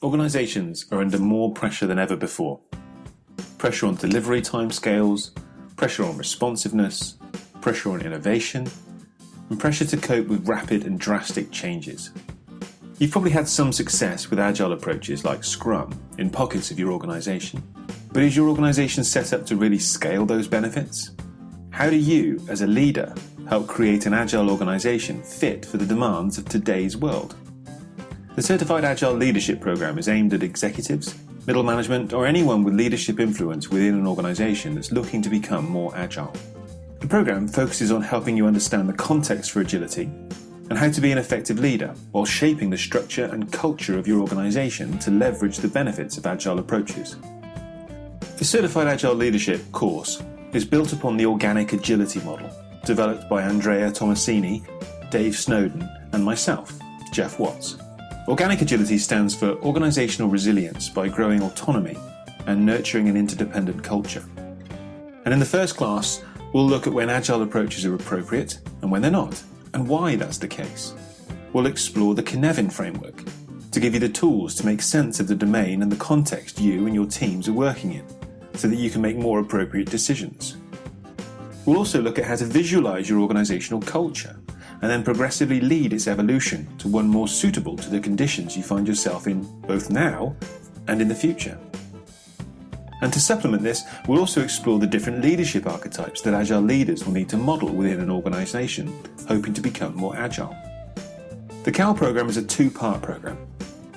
Organisations are under more pressure than ever before. Pressure on delivery timescales, pressure on responsiveness, pressure on innovation, and pressure to cope with rapid and drastic changes. You've probably had some success with agile approaches like Scrum in pockets of your organisation. But is your organisation set up to really scale those benefits? How do you, as a leader, help create an agile organisation fit for the demands of today's world? The Certified Agile Leadership Program is aimed at executives, middle management, or anyone with leadership influence within an organisation that's looking to become more agile. The program focuses on helping you understand the context for agility and how to be an effective leader while shaping the structure and culture of your organisation to leverage the benefits of agile approaches. The Certified Agile Leadership course is built upon the organic agility model developed by Andrea Tomasini, Dave Snowden, and myself, Geoff Watts. Organic agility stands for organizational resilience by growing autonomy and nurturing an interdependent culture. And in the first class, we'll look at when agile approaches are appropriate and when they're not, and why that's the case. We'll explore the Cynefin framework to give you the tools to make sense of the domain and the context you and your teams are working in, so that you can make more appropriate decisions. We'll also look at how to visualize your organizational culture and then progressively lead its evolution to one more suitable to the conditions you find yourself in both now and in the future. And to supplement this, we'll also explore the different leadership archetypes that Agile leaders will need to model within an organisation hoping to become more agile. The CAL programme is a two-part programme,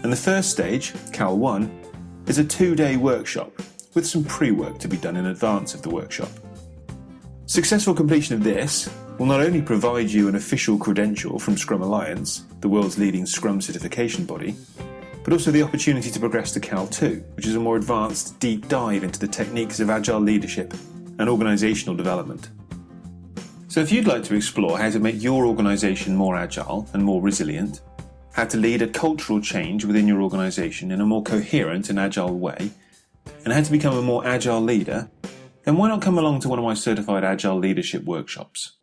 and the first stage, CAL 1, is a two-day workshop with some pre-work to be done in advance of the workshop. Successful completion of this will not only provide you an official credential from Scrum Alliance, the world's leading Scrum certification body, but also the opportunity to progress to CAL 2, which is a more advanced deep dive into the techniques of agile leadership and organisational development. So if you'd like to explore how to make your organisation more agile and more resilient, how to lead a cultural change within your organisation in a more coherent and agile way, and how to become a more agile leader, then why not come along to one of my certified agile leadership workshops?